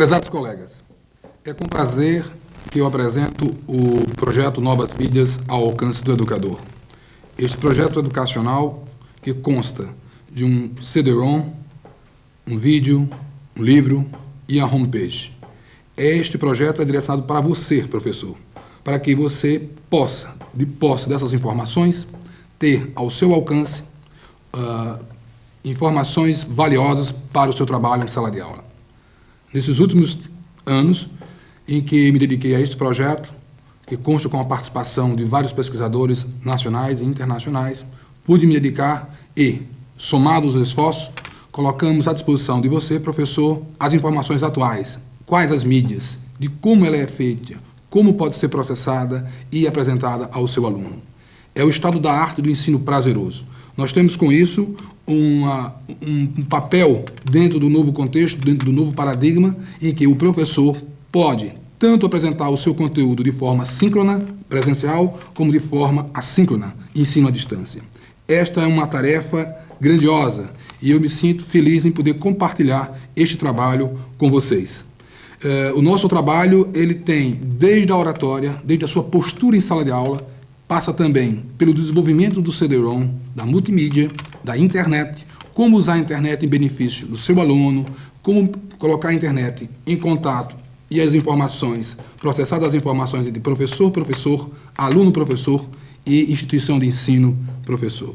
Prezados colegas, é com prazer que eu apresento o projeto Novas Mídias ao alcance do educador. Este projeto educacional que consta de um CD-ROM, um vídeo, um livro e a homepage. Este projeto é direcionado para você, professor, para que você possa, de posse dessas informações, ter ao seu alcance uh, informações valiosas para o seu trabalho em sala de aula. Nesses últimos anos em que me dediquei a este projeto, que consta com a participação de vários pesquisadores nacionais e internacionais, pude me dedicar e, somados os esforços, colocamos à disposição de você, professor, as informações atuais, quais as mídias, de como ela é feita, como pode ser processada e apresentada ao seu aluno. É o estado da arte do ensino prazeroso. Nós temos com isso uma, um, um papel dentro do novo contexto, dentro do novo paradigma, em que o professor pode tanto apresentar o seu conteúdo de forma síncrona, presencial, como de forma assíncrona, ensino à distância. Esta é uma tarefa grandiosa e eu me sinto feliz em poder compartilhar este trabalho com vocês. Eh, o nosso trabalho ele tem desde a oratória, desde a sua postura em sala de aula, passa também pelo desenvolvimento do CD-ROM, da multimídia, da internet, como usar a internet em benefício do seu aluno, como colocar a internet em contato e as informações, processar as informações entre professor, professor, aluno, professor e instituição de ensino, professor.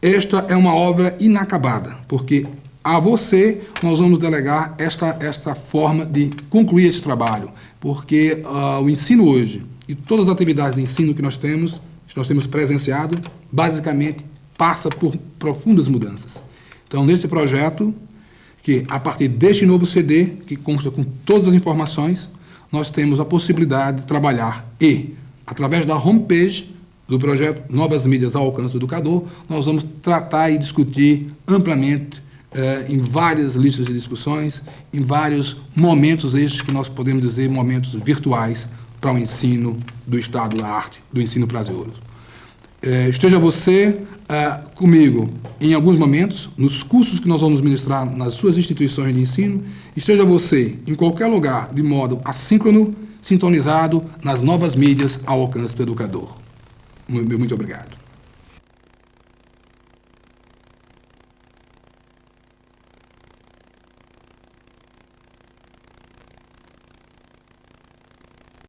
Esta é uma obra inacabada, porque a você nós vamos delegar esta, esta forma de concluir esse trabalho, porque uh, o ensino hoje e todas as atividades de ensino que nós temos que nós temos presenciado, basicamente passa por profundas mudanças. Então, neste projeto, que a partir deste novo CD, que consta com todas as informações, nós temos a possibilidade de trabalhar e, através da homepage do projeto Novas Mídias ao Alcance do Educador, nós vamos tratar e discutir amplamente eh, em várias listas de discussões, em vários momentos estes que nós podemos dizer momentos virtuais para o ensino do Estado da Arte, do ensino prazeroso. É, esteja você é, comigo em alguns momentos, nos cursos que nós vamos ministrar nas suas instituições de ensino, esteja você em qualquer lugar, de modo assíncrono, sintonizado nas novas mídias ao alcance do educador. Muito obrigado.